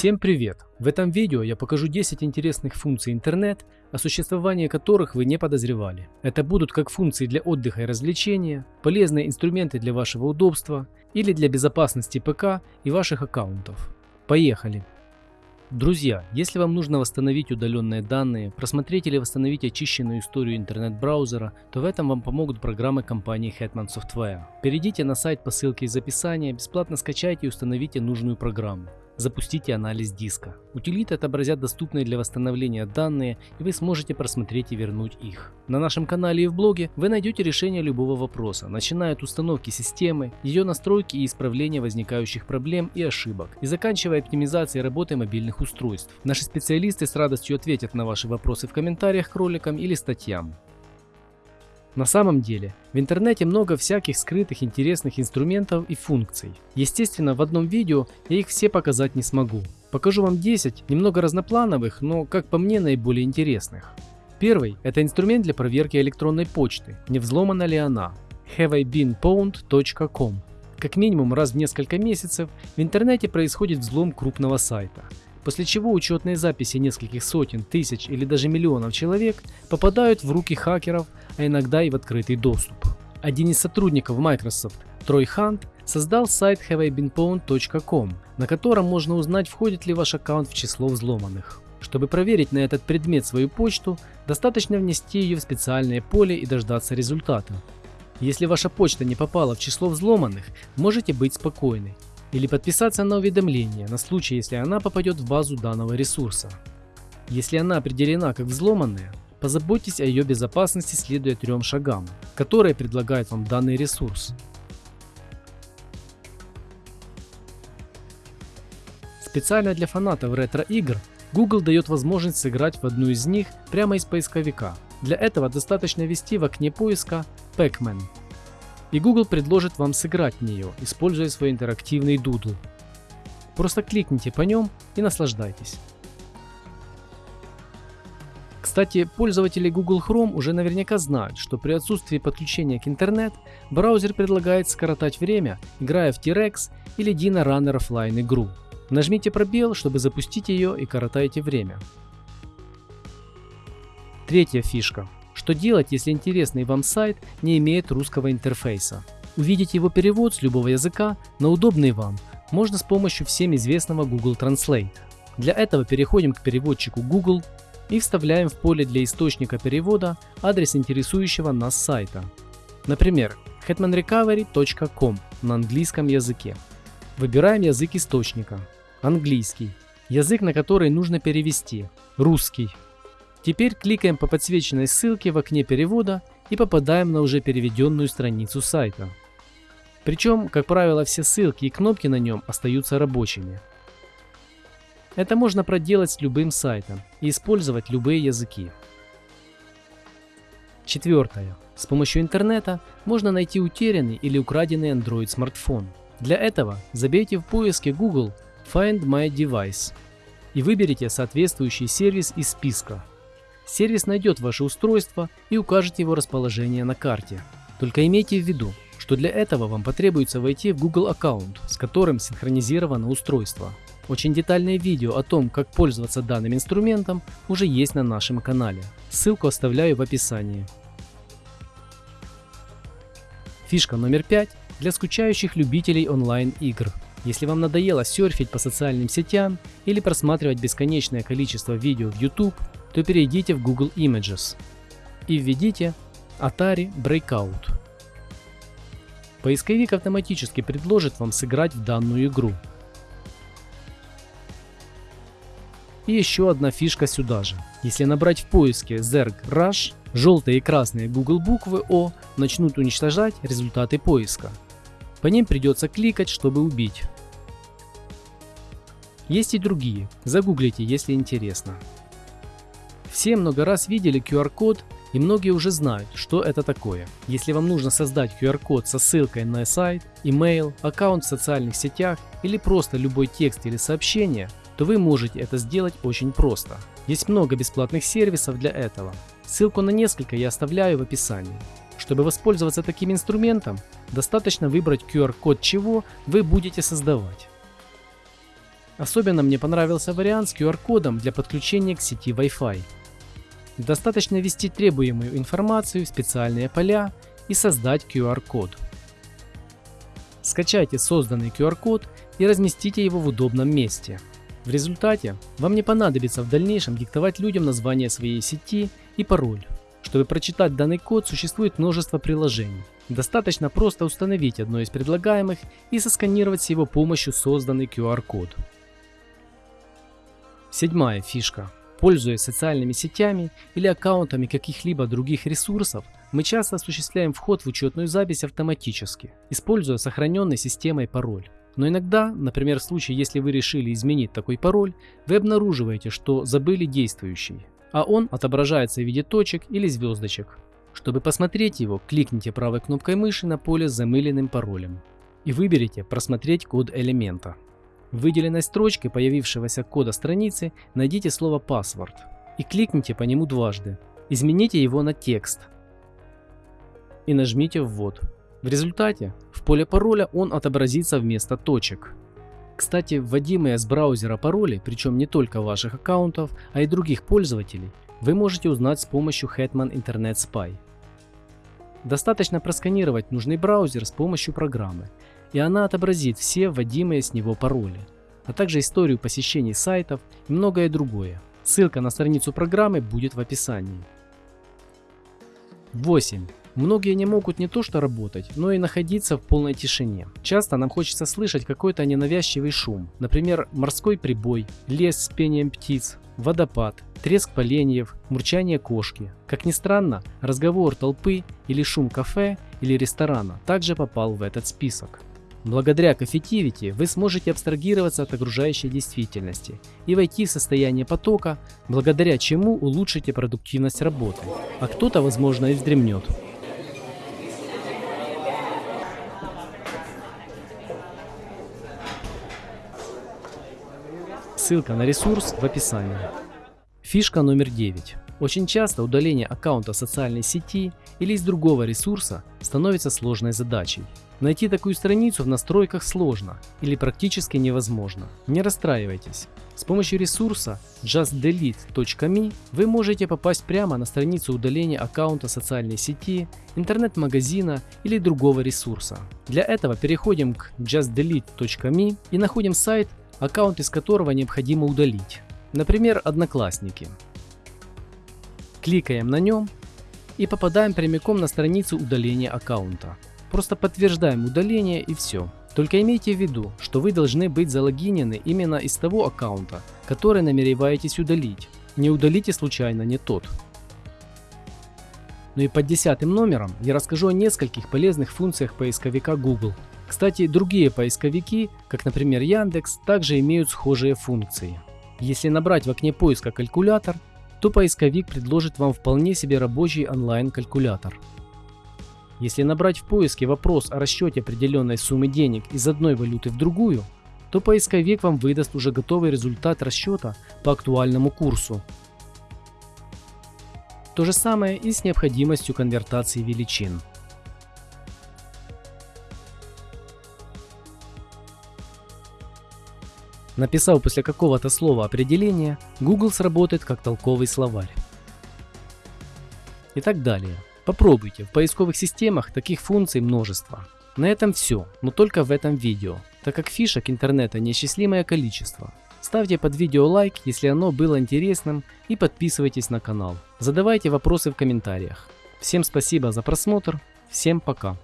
Всем привет! В этом видео я покажу 10 интересных функций интернет, о существовании которых вы не подозревали. Это будут как функции для отдыха и развлечения, полезные инструменты для вашего удобства или для безопасности ПК и ваших аккаунтов. Поехали! Друзья, если вам нужно восстановить удаленные данные, просмотреть или восстановить очищенную историю интернет-браузера, то в этом вам помогут программы компании Hetman Software. Перейдите на сайт по ссылке из описания, бесплатно скачайте и установите нужную программу запустите анализ диска. Утилиты отобразят доступные для восстановления данные, и вы сможете просмотреть и вернуть их. На нашем канале и в блоге вы найдете решение любого вопроса, начиная от установки системы, ее настройки и исправления возникающих проблем и ошибок, и заканчивая оптимизацией работы мобильных устройств. Наши специалисты с радостью ответят на ваши вопросы в комментариях к роликам или статьям. На самом деле, в интернете много всяких скрытых интересных инструментов и функций. Естественно, в одном видео я их все показать не смогу. Покажу вам 10 немного разноплановых, но, как по мне, наиболее интересных. Первый – это инструмент для проверки электронной почты, не взломана ли она. haveibeenpwned.com Как минимум раз в несколько месяцев в интернете происходит взлом крупного сайта после чего учетные записи нескольких сотен, тысяч или даже миллионов человек попадают в руки хакеров, а иногда и в открытый доступ. Один из сотрудников Microsoft, Трой Хант, создал сайт haveibeenpwned.com, на котором можно узнать, входит ли ваш аккаунт в число взломанных. Чтобы проверить на этот предмет свою почту, достаточно внести ее в специальное поле и дождаться результата. Если ваша почта не попала в число взломанных, можете быть спокойны или подписаться на уведомление на случай, если она попадет в базу данного ресурса. Если она определена как взломанная, позаботьтесь о ее безопасности следуя трем шагам, которые предлагает вам данный ресурс. Специально для фанатов ретро-игр Google дает возможность сыграть в одну из них прямо из поисковика. Для этого достаточно ввести в окне поиска Pac-Man и Google предложит вам сыграть в нее, используя свой интерактивный Doodle. Просто кликните по нем и наслаждайтесь. Кстати, пользователи Google Chrome уже наверняка знают, что при отсутствии подключения к интернет, браузер предлагает скоротать время, играя в T-Rex или Dino Runner Offline игру. Нажмите пробел, чтобы запустить ее и коротайте время. Третья фишка что делать, если интересный вам сайт не имеет русского интерфейса? Увидеть его перевод с любого языка на удобный вам можно с помощью всем известного Google Translate. Для этого переходим к переводчику Google и вставляем в поле для источника перевода адрес интересующего нас сайта. Например, hetmanrecovery.com на английском языке. Выбираем язык источника. Английский. Язык, на который нужно перевести. Русский. Теперь кликаем по подсвеченной ссылке в окне перевода и попадаем на уже переведенную страницу сайта. Причем, как правило, все ссылки и кнопки на нем остаются рабочими. Это можно проделать с любым сайтом и использовать любые языки. Четвертое. С помощью интернета можно найти утерянный или украденный Android смартфон. Для этого забейте в поиске Google Find My Device и выберите соответствующий сервис из списка. Сервис найдет ваше устройство и укажет его расположение на карте. Только имейте в виду, что для этого вам потребуется войти в Google аккаунт, с которым синхронизировано устройство. Очень детальное видео о том, как пользоваться данным инструментом, уже есть на нашем канале. Ссылку оставляю в описании. Фишка номер 5 для скучающих любителей онлайн-игр. Если вам надоело серфить по социальным сетям или просматривать бесконечное количество видео в YouTube, то перейдите в Google Images и введите Atari Breakout. Поисковик автоматически предложит вам сыграть в данную игру. И еще одна фишка сюда же. Если набрать в поиске Zerg Rush, желтые и красные Google буквы O начнут уничтожать результаты поиска. По ним придется кликать, чтобы убить. Есть и другие, загуглите, если интересно. Все много раз видели QR-код и многие уже знают, что это такое. Если вам нужно создать QR-код со ссылкой на сайт, email, аккаунт в социальных сетях или просто любой текст или сообщение, то вы можете это сделать очень просто. Есть много бесплатных сервисов для этого. Ссылку на несколько я оставляю в описании. Чтобы воспользоваться таким инструментом, достаточно выбрать QR-код чего вы будете создавать. Особенно мне понравился вариант с QR-кодом для подключения к сети Wi-Fi. Достаточно ввести требуемую информацию в специальные поля и создать QR-код. Скачайте созданный QR-код и разместите его в удобном месте. В результате вам не понадобится в дальнейшем диктовать людям название своей сети и пароль. Чтобы прочитать данный код существует множество приложений. Достаточно просто установить одно из предлагаемых и сосканировать с его помощью созданный QR-код. Седьмая фишка. Пользуясь социальными сетями или аккаунтами каких-либо других ресурсов, мы часто осуществляем вход в учетную запись автоматически, используя сохраненный системой пароль. Но иногда, например в случае, если вы решили изменить такой пароль, вы обнаруживаете, что забыли действующий, а он отображается в виде точек или звездочек. Чтобы посмотреть его, кликните правой кнопкой мыши на поле с замыленным паролем и выберите «Просмотреть код элемента». В выделенной строчке появившегося кода страницы найдите слово «Password» и кликните по нему дважды. Измените его на текст и нажмите «Ввод». В результате в поле пароля он отобразится вместо точек. Кстати, вводимые с браузера пароли, причем не только ваших аккаунтов, а и других пользователей, вы можете узнать с помощью Hetman Internet Spy. Достаточно просканировать нужный браузер с помощью программы, и она отобразит все вводимые с него пароли, а также историю посещений сайтов и многое другое. Ссылка на страницу программы будет в описании. 8. Многие не могут не то что работать, но и находиться в полной тишине. Часто нам хочется слышать какой-то ненавязчивый шум, например, морской прибой, лес с пением птиц, водопад, треск поленьев, мурчание кошки. Как ни странно, разговор толпы или шум кафе или ресторана также попал в этот список. Благодаря Coffeetivity вы сможете абстрагироваться от окружающей действительности и войти в состояние потока, благодаря чему улучшите продуктивность работы, а кто-то возможно и вздремнет. Ссылка на ресурс в описании. Фишка номер 9. Очень часто удаление аккаунта социальной сети или из другого ресурса становится сложной задачей. Найти такую страницу в настройках сложно или практически невозможно. Не расстраивайтесь. С помощью ресурса justdelete.me вы можете попасть прямо на страницу удаления аккаунта социальной сети, интернет-магазина или другого ресурса. Для этого переходим к justdelete.me и находим сайт, аккаунт из которого необходимо удалить. Например, Одноклассники. Кликаем на нем и попадаем прямиком на страницу удаления аккаунта. Просто подтверждаем удаление и все. Только имейте в виду, что вы должны быть залогинены именно из того аккаунта, который намереваетесь удалить. Не удалите случайно не тот. Ну и под десятым номером я расскажу о нескольких полезных функциях поисковика Google. Кстати, другие поисковики, как например Яндекс, также имеют схожие функции. Если набрать в окне поиска калькулятор, то поисковик предложит вам вполне себе рабочий онлайн-калькулятор. Если набрать в поиске вопрос о расчете определенной суммы денег из одной валюты в другую, то поисковик вам выдаст уже готовый результат расчета по актуальному курсу. То же самое и с необходимостью конвертации величин. Написав после какого-то слова определение, Google сработает как толковый словарь. И так далее. Попробуйте, в поисковых системах таких функций множество. На этом все, но только в этом видео, так как фишек интернета неисчислимое количество. Ставьте под видео лайк, если оно было интересным и подписывайтесь на канал. Задавайте вопросы в комментариях. Всем спасибо за просмотр, всем пока.